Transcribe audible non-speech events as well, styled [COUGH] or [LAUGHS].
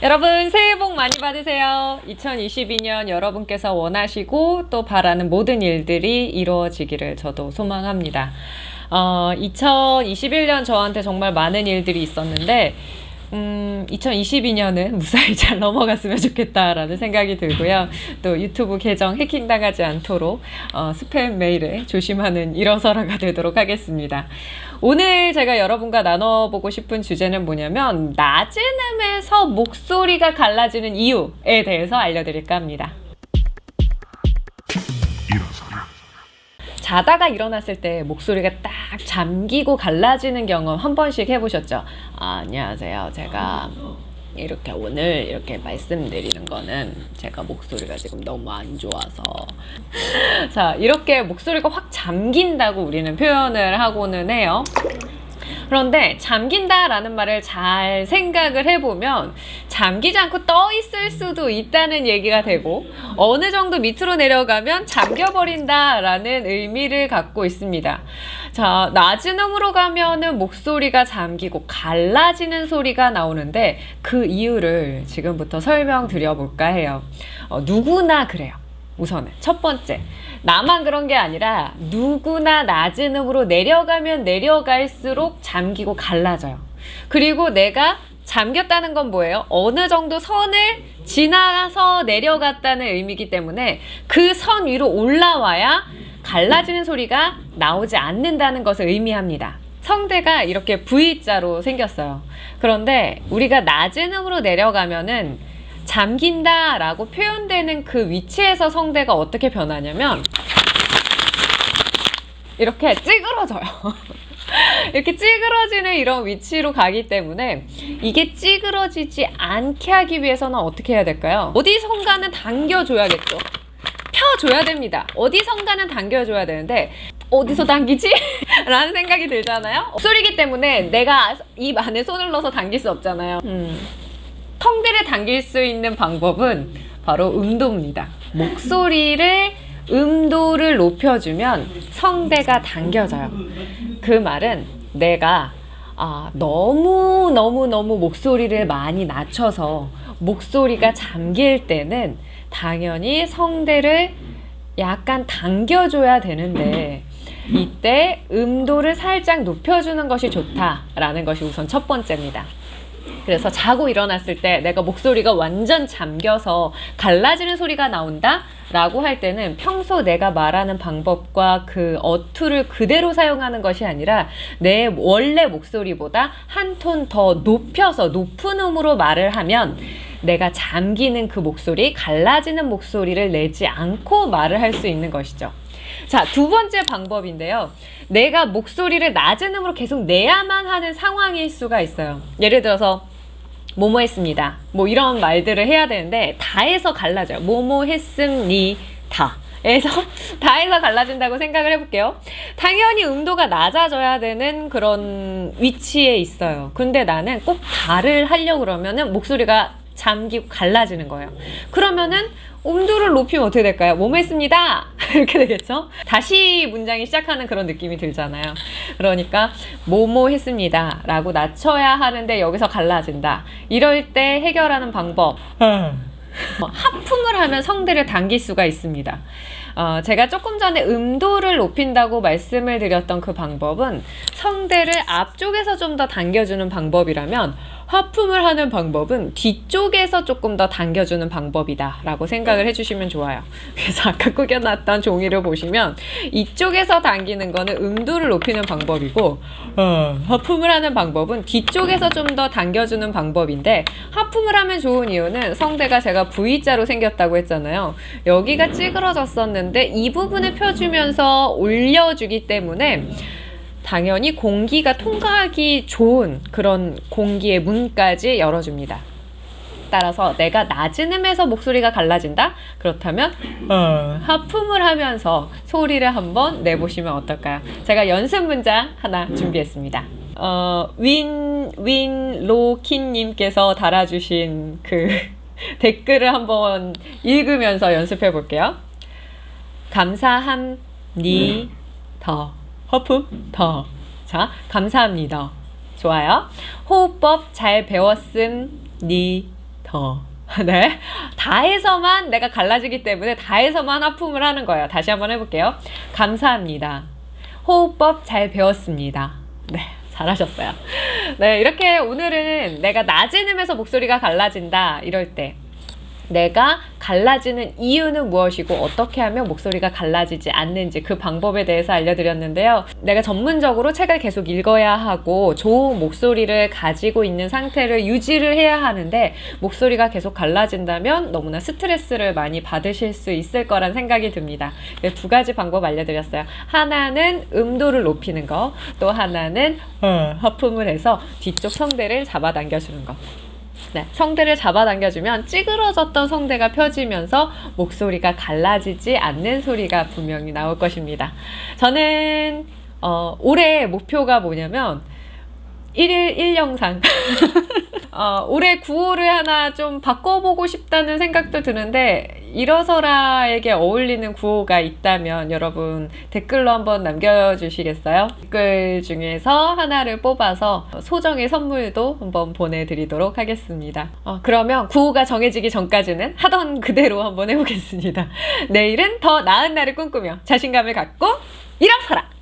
여러분 새해 복 많이 받으세요. 2022년 여러분께서 원하시고 또 바라는 모든 일들이 이루어지기를 저도 소망합니다. 어, 2021년 저한테 정말 많은 일들이 있었는데 음, 2022년은 무사히 잘 넘어갔으면 좋겠다라는 생각이 들고요. 또 유튜브 계정 해킹당하지 않도록 어, 스팸 메일에 조심하는 일어서라가 되도록 하겠습니다. 오늘 제가 여러분과 나눠보고 싶은 주제는 뭐냐면 낮은 음에서 목소리가 갈라지는 이유에 대해서 알려드릴까 합니다. 자다가 일어났을 때 목소리가 딱 잠기고 갈라지는 경험 한 번씩 해보셨죠? 아, 안녕하세요. 제가 이렇게 오늘 이렇게 말씀드리는 거는 제가 목소리가 지금 너무 안 좋아서 [LAUGHS] 자 이렇게 목소리가 확 잠긴다고 우리는 표현을 하고는 해요. 그런데 잠긴다 라는 말을 잘 생각을 해보면 잠기지 않고 떠 있을 수도 있다는 얘기가 되고 어느 정도 밑으로 내려가면 잠겨버린다 라는 의미를 갖고 있습니다. 자, 낮은 음으로 가면은 목소리가 잠기고 갈라지는 소리가 나오는데 그 이유를 지금부터 설명드려 볼까 해요. 어, 누구나 그래요. 우선은 첫 번째 나만 그런 게 아니라 누구나 낮은 음으로 내려가면 내려갈수록 잠기고 갈라져요. 그리고 내가 잠겼다는 건 뭐예요? 어느 정도 선을 지나서 내려갔다는 의미이기 때문에 그 선 위로 올라와야 갈라지는 소리가 나오지 않는다는 것을 의미합니다. 성대가 이렇게 V자로 생겼어요. 그런데 우리가 낮은 음으로 내려가면은 잠긴다 라고 표현되는 그 위치에서 성대가 어떻게 변하냐면 이렇게 찌그러져요. [LAUGHS] 이렇게 찌그러지는 이런 위치로 가기 때문에 이게 찌그러지지 않게 하기 위해서는 어떻게 해야 될까요? 어디선가는 당겨줘야겠죠. 펴줘야 됩니다. 어디선가는 당겨줘야 되는데 어디서 당기지? [LAUGHS] 라는 생각이 들잖아요. 소리기 때문에 내가 입 안에 손을 넣어서 당길 수 없잖아요. 음. 당길 수 있는 방법은 바로 음도입니다. 목소리를 음도를 높여주면 성대가 당겨져요. 그 말은 내가 아, 너무 너무 너무 목소리를 많이 낮춰서 목소리가 잠길 때는 당연히 성대를 약간 당겨줘야 되는데 이때 음도를 살짝 높여주는 것이 좋다라는 것이 우선 첫 번째입니다. 그래서 자고 일어났을 때 내가 목소리가 완전 잠겨서 갈라지는 소리가 나온다 라고 할 때는 평소 내가 말하는 방법과 그 어투를 그대로 사용하는 것이 아니라 내 원래 목소리보다 한 톤 더 높여서 높은 음으로 말을 하면 내가 잠기는 그 목소리, 갈라지는 목소리를 내지 않고 말을 할 수 있는 것이죠. 자, 두 번째 방법인데요. 내가 목소리를 낮은 음으로 계속 내야만 하는 상황일 수가 있어요. 예를 들어서 뭐뭐 했습니다. 뭐 이런 말들을 해야 되는데 다 해서 갈라져요. 뭐뭐 했습니다. 에서 [LAUGHS] 다해서 갈라진다고 생각을 해볼게요. 당연히 음도가 낮아져야 되는 그런 위치에 있어요. 근데 나는 꼭 다를 하려고 그러면은 목소리가 잠기고 갈라지는 거예요. 그러면은 음도를 높이면 어떻게 될까요? 뭐뭐 했습니다. [LAUGHS] 이렇게 되겠죠? 다시 문장이 시작하는 그런 느낌이 들잖아요. 그러니까 뭐뭐 했습니다. 라고 낮춰야 하는데 여기서 갈라진다. 이럴 때 해결하는 방법. 뭐 하품을 하면 성대를 당길 수가 있습니다. 어, 제가 조금 전에 음도를 높인다고 말씀을 드렸던 그 방법은 성대를 앞쪽에서 좀 더 당겨주는 방법이라면 하품을 하는 방법은 뒤쪽에서 조금 더 당겨주는 방법이다 라고 생각을 해주시면 좋아요. 그래서 아까 꾸겨놨던 종이를 보시면 이쪽에서 당기는 거는 음도를 높이는 방법이고 어, 하품을 하는 방법은 뒤쪽에서 좀 더 당겨주는 방법인데 하품을 하면 좋은 이유는 성대가 제가 V자로 생겼다고 했잖아요. 여기가 찌그러졌었는데 이 부분을 펴주면서 올려주기 때문에 당연히 공기가 통과하기 좋은 그런 공기의 문까지 열어줍니다. 따라서 내가 낮은 음에서 목소리가 갈라진다? 그렇다면 어, 하품을 하면서 소리를 한번 내보시면 어떨까요? 제가 연습 문장 하나 준비했습니다. 어, 윈, 윈, 로키님께서 달아주신 그 [LAUGHS] 댓글을 한번 읽으면서 연습해 볼게요. 감사함, 니, 더. 허품, 더. 자, 감사합니다. 좋아요. 호흡법 잘 배웠음, 니, 더. [LAUGHS] 네. 다해서만 내가 갈라지기 때문에 다해서만 하품을 하는 거예요. 다시 한번 해볼게요. 감사합니다. 호흡법 잘 배웠습니다. 네. 잘하셨어요. 네. 이렇게 오늘은 내가 낮은 음에서 목소리가 갈라진다. 이럴 때. 내가 갈라지는 이유는 무엇이고 어떻게 하면 목소리가 갈라지지 않는지 그 방법에 대해서 알려드렸는데요. 내가 전문적으로 책을 계속 읽어야 하고 좋은 목소리를 가지고 있는 상태를 유지를 해야 하는데 목소리가 계속 갈라진다면 너무나 스트레스를 많이 받으실 수 있을 거란 생각이 듭니다. 네, 두 가지 방법 알려드렸어요. 하나는 음도를 높이는 거, 또 하나는 어, 하품을 해서 뒤쪽 성대를 잡아당겨주는 거. 네, 성대를 잡아당겨주면 찌그러졌던 성대가 펴지면서 목소리가 갈라지지 않는 소리가 분명히 나올 것입니다. 저는 어, 올해 목표가 뭐냐면 1일 1영상 [LAUGHS] 어, 올해 구호를 하나 좀 바꿔보고 싶다는 생각도 드는데 일어서라에게 어울리는 구호가 있다면 여러분 댓글로 한번 남겨주시겠어요? 댓글 중에서 하나를 뽑아서 소정의 선물도 한번 보내드리도록 하겠습니다. 어, 그러면 구호가 정해지기 전까지는 하던 그대로 한번 해보겠습니다. [LAUGHS] 내일은 더 나은 날을 꿈꾸며 자신감을 갖고 일어서라!